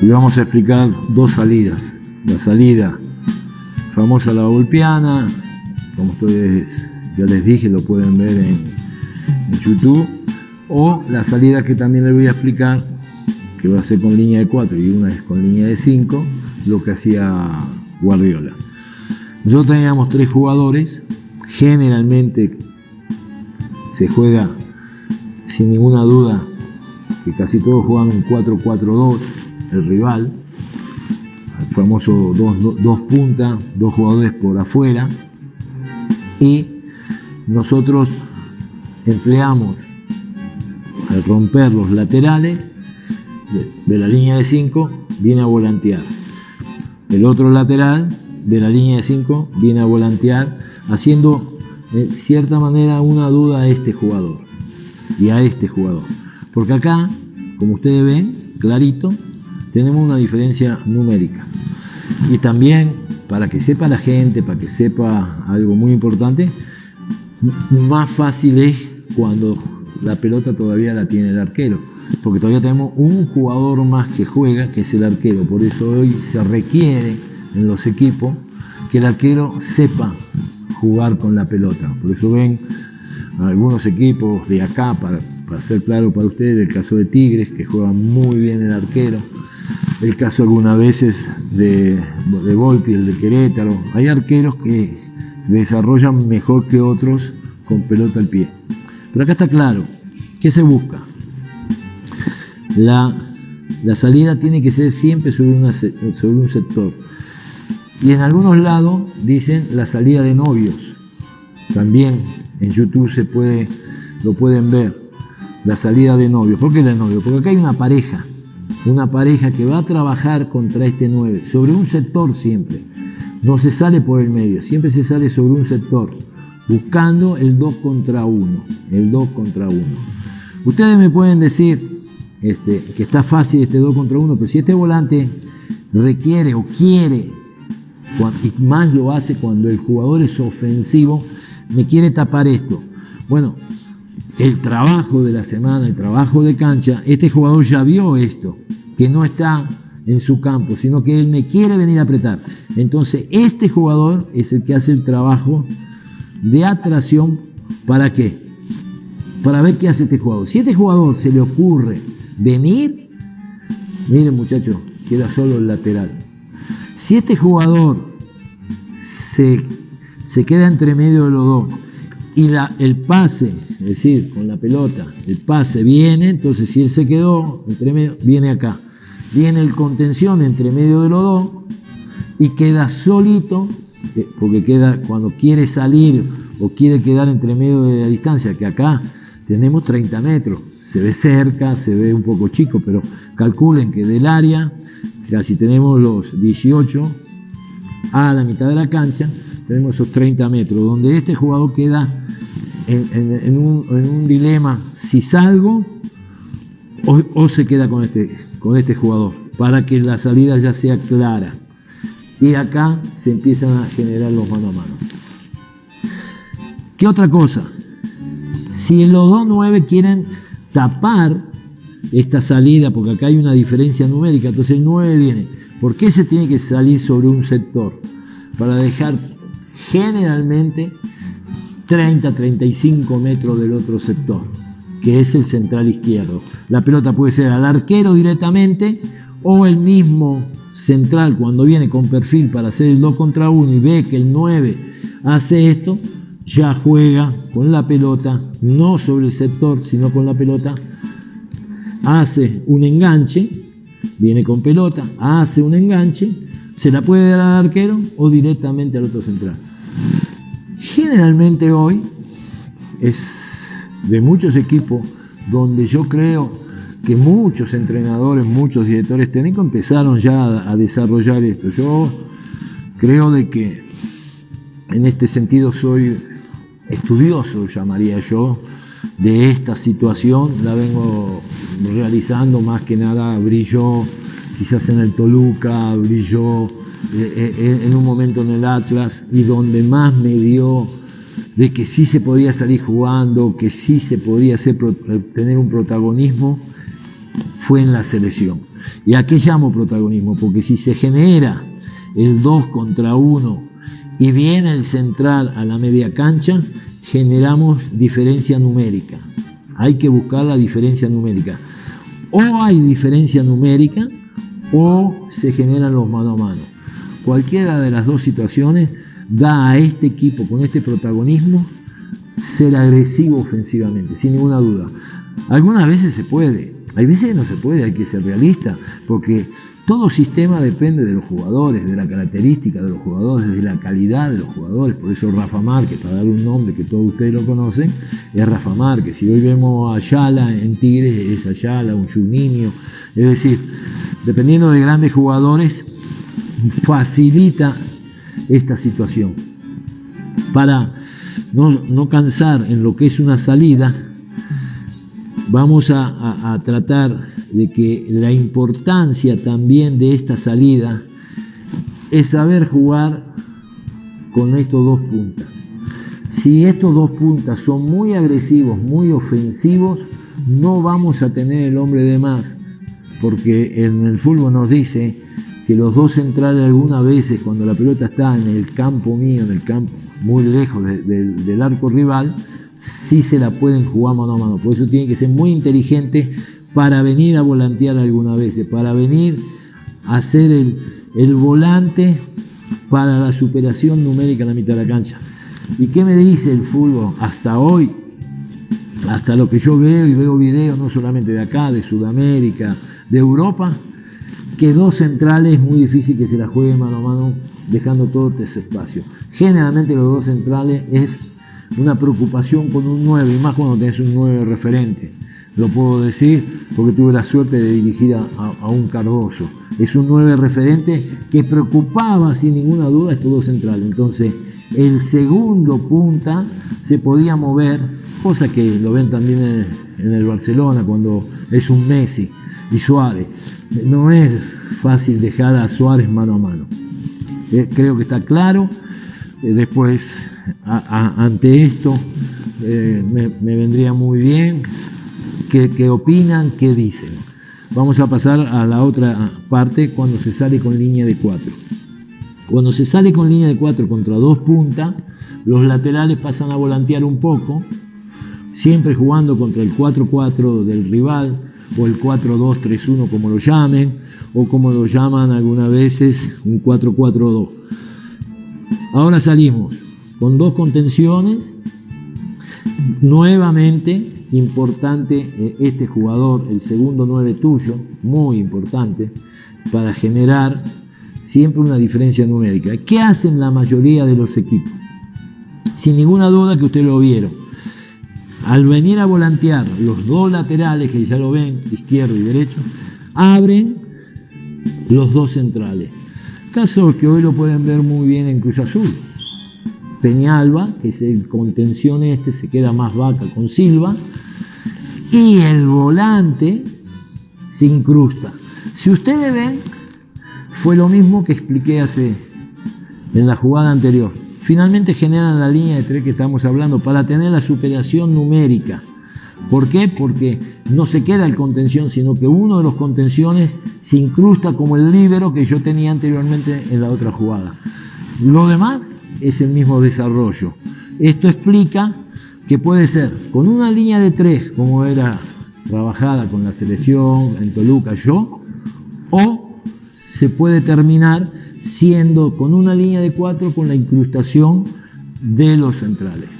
y vamos a explicar dos salidas. La salida famosa la golpeana, como ustedes ya les dije, lo pueden ver en, YouTube, o la salida que también les voy a explicar, que va a ser con línea de 4 y una es con línea de 5, lo que hacía Guardiola. Nosotros teníamos tres jugadores, generalmente se juega sin ninguna duda que casi todos juegan un 4-4-2, el rival, el famoso dos, puntas, dos jugadores por afuera, y nosotros empleamos al romper los laterales de, la línea de 5 viene a volantear. El otro lateral de la línea de 5 viene a volantear haciendo de cierta manera una duda a este jugador y a este jugador. Porque acá, como ustedes ven, clarito, tenemos una diferencia numérica. Y también, para que sepa la gente, para que sepa algo muy importante, más fácil es cuando la pelota todavía la tiene el arquero. Porque todavía tenemos un jugador más que juega, que es el arquero. Por eso hoy se requiere en los equipos que el arquero sepa jugar con la pelota. Por eso ven algunos equipos de acá, para, para ser claro para ustedes, el caso de Tigres, que juega muy bien el arquero, el caso algunas veces de, de Volpi, el de Querétaro. Hay arqueros que desarrollan mejor que otros con pelota al pie. Pero acá está claro, ¿qué se busca? La, la salida tiene que ser siempre sobre, una, sobre un sector. Y en algunos lados dicen la salida de novios. También en YouTube se puede, lo pueden ver. La salida de novios. ¿Por qué la de novios? Porque acá hay una pareja. Una pareja que va a trabajar contra este 9. Sobre un sector siempre. No se sale por el medio. Siempre se sale sobre un sector. Buscando el 2 contra 1. El 2 contra 1. Ustedes me pueden decir este, que está fácil este 2 contra 1. Pero si este volante requiere o quiere y más lo hace cuando el jugador es ofensivo, me quiere tapar esto. Bueno, el trabajo de la semana, el trabajo de cancha, este jugador ya vio esto, que no está en su campo, sino que él me quiere venir a apretar. Entonces, este jugador es el que hace el trabajo de atracción, ¿para qué? Para ver qué hace este jugador. Si este jugador se le ocurre venir, miren muchachos, queda solo el lateral. Si este jugador se, se queda entre medio de los dos y la, el pase, es decir, con la pelota, el pase viene, entonces si él se quedó entre medio, viene acá. Viene el contención entre medio de los dos y queda solito, eh, porque queda cuando quiere salir o quiere quedar entre medio de la distancia, que acá tenemos 30 metros, se ve cerca, se ve un poco chico, pero calculen que del área si tenemos los 18 a la mitad de la cancha, tenemos esos 30 metros, donde este jugador queda en, un, dilema, si salgo o, se queda con este, con este jugador, para que la salida ya sea clara. Y acá se empiezan a generar los mano a mano. ¿Qué otra cosa? Si los dos 9 quieren tapar esta salida, porque acá hay una diferencia numérica, entonces el 9 viene. ¿Por qué se tiene que salir sobre un sector? Para dejar generalmente 30, 35 metros del otro sector, que es el central izquierdo. La pelota puede ser al arquero directamente o el mismo central cuando viene con perfil para hacer el 2 contra 1 y ve que el 9 hace esto, ya juega con la pelota, no sobre el sector, sino con la pelota hace un enganche, viene con pelota, hace un enganche, se la puede dar al arquero o directamente al otro central. Generalmente hoy es de muchos equipos donde yo creo que muchos entrenadores, muchos directores técnicos empezaron ya a, desarrollar esto. Yo creo de que en este sentido soy estudioso, llamaría yo, de esta situación, la vengo realizando más que nada, brilló quizás en el Toluca, brilló en un momento en el Atlas y donde más me dio de que sí se podía salir jugando, que sí se podía hacer, tener un protagonismo, fue en la selección. ¿Y a qué llamo protagonismo? Porque si se genera el 2 contra 1 y viene el central a la media cancha, generamos diferencia numérica. Hay que buscar la diferencia numérica. O hay diferencia numérica o se generan los mano a mano. Cualquiera de las dos situaciones da a este equipo con este protagonismo ser agresivo ofensivamente, sin ninguna duda. Algunas veces se puede, hay veces no se puede, hay que ser realista, porque todo sistema depende de los jugadores, de la característica de los jugadores, de la calidad de los jugadores. Por eso Rafa Márquez, para dar un nombre que todos ustedes lo conocen, es Rafa Márquez. Si hoy vemos a Ayala en Tigres, es Ayala, un Juninho. Es decir, dependiendo de grandes jugadores, facilita esta situación. Para no, no cansar en lo que es una salida, vamos a, tratar de que la importancia también de esta salida es saber jugar con estos dos puntas. Si estos dos puntas son muy agresivos, muy ofensivos, no vamos a tener el hombre de más, porque en el fútbol nos dice que los dos centrales algunas veces cuando la pelota está en el campo mío, en el campo muy lejos del arco rival, sí se la pueden jugar mano a mano. Por eso tiene que ser muy inteligente para venir a volantear algunas veces, para venir a hacer el, volante para la superación numérica en la mitad de la cancha. ¿Y qué me dice el fútbol hasta hoy? Hasta lo que yo veo y veo videos no solamente de acá, de Sudamérica, de Europa, que dos centrales es muy difícil que se la jueguen mano a mano dejando todo ese espacio. Generalmente los dos centrales es una preocupación con un 9, y más cuando tenés un 9 referente. Lo puedo decir porque tuve la suerte de dirigir a, un Cardoso. Es un 9 referente que preocupaba sin ninguna duda estos dos centrales. Entonces, el segundo punta se podía mover, cosa que lo ven también en el, Barcelona cuando es un Messi y Suárez. No es fácil dejar a Suárez mano a mano. Eh, creo que está claro. Eh, después ante esto eh, me, vendría muy bien qué, opinan, qué dicen. Vamos a pasar a la otra parte cuando se sale con línea de 4. Cuando se sale con línea de 4 contra dos puntas, los laterales pasan a volantear un poco, siempre jugando contra el 4-4 del rival o el 4-2-3-1 como lo llamen, o como lo llaman algunas veces un 4-4-2. Ahora salimos con dos contenciones. Nuevamente, importante eh, este jugador, el segundo 9 tuyo, muy importante, para generar siempre una diferencia numérica. ¿Qué hacen la mayoría de los equipos? Sin ninguna duda que ustedes lo vieron. Al venir a volantear los dos laterales, que ya lo ven, izquierdo y derecho, abren los dos centrales. Caso que hoy lo pueden ver muy bien en Cruz Azul. Peñalba, que es el contención este, se queda más vaca con Silva, y el volante se incrusta. Si ustedes ven, fue lo mismo que expliqué hace en la jugada anterior. Finalmente generan la línea de tres que estamos hablando para tener la superación numérica. ¿Por qué? Porque no se queda el contención, sino que uno de los contenciones se incrusta como el líbero que yo tenía anteriormente en la otra jugada. Lo demás es el mismo desarrollo. Esto explica que puede ser con una línea de tres, como era trabajada con la selección en Toluca yo, o se puede terminar siendo con una línea de cuatro con la incrustación de los centrales.